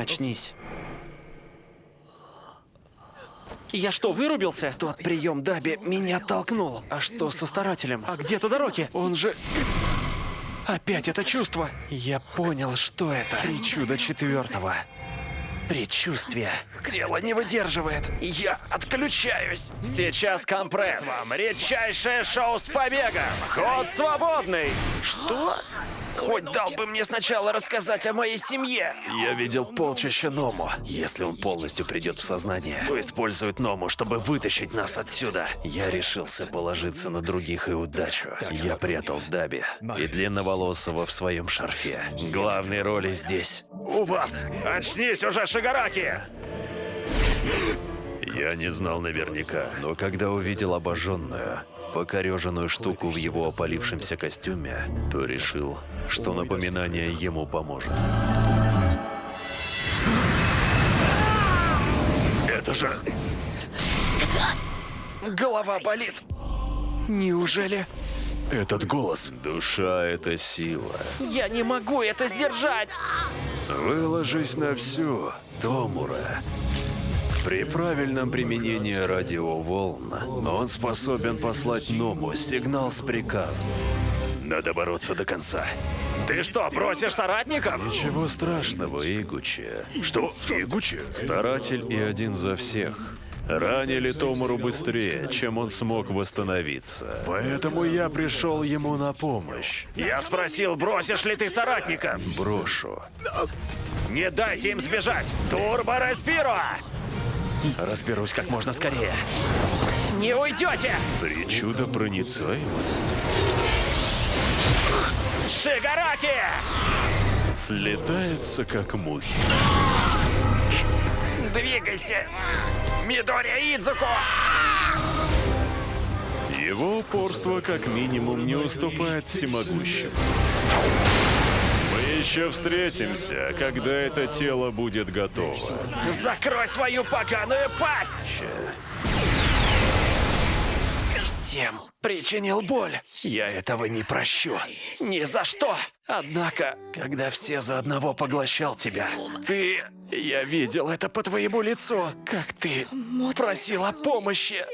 Очнись. Я что, вырубился? Тот прием Даби меня толкнул. А что со старателем? А где Тодороки? Он же... Опять это чувство. Я понял, что это. Причуда четвертого. Предчувствие. Тело не выдерживает. Я отключаюсь. Сейчас компресс. Вам редчайшее шоу с побегом. Ход свободный. Что? Хоть дал бы мне сначала рассказать о моей семье. Я видел полчища Ному. Если он полностью придет в сознание, то использует Ному, чтобы вытащить нас отсюда. Я решился положиться на других и удачу. Я прятал Даби и длинноволосого в своем шарфе. Главные роли здесь у вас. Очнись уже, Шигараки! Я не знал наверняка, но когда увидел обожженную, покореженную штуку в его опалившемся костюме, то решил, что напоминание ему поможет. Это же... Голова болит. Неужели... Этот голос. Душа — это сила. Я не могу это сдержать! Выложись на всю, Томура. При правильном применении радиоволн он способен послать Ному сигнал с приказом. Надо бороться до конца. Ты что, бросишь соратников? Ничего страшного, Игучи. Что? Игучи? Старатель и один за всех. Ранили Томуру быстрее, чем он смог восстановиться. Поэтому я пришел ему на помощь. Я спросил, бросишь ли ты соратников? Брошу. Не дайте им сбежать! Турбо Респиро! Разберусь как можно скорее. Не уйдете! Причуда проницаемость. Шигараки! Слетается как мухи. Двигайся! Мидори Идзуко! Его упорство как минимум не уступает всемогущему. Мы еще встретимся, когда это тело будет готово. Закрой свою поганую пасть! Всем причинил боль. Я этого не прощу. Ни за что! Однако, когда все за одного поглощал тебя, ты... Я видел это по твоему лицу, как ты просил о помощи.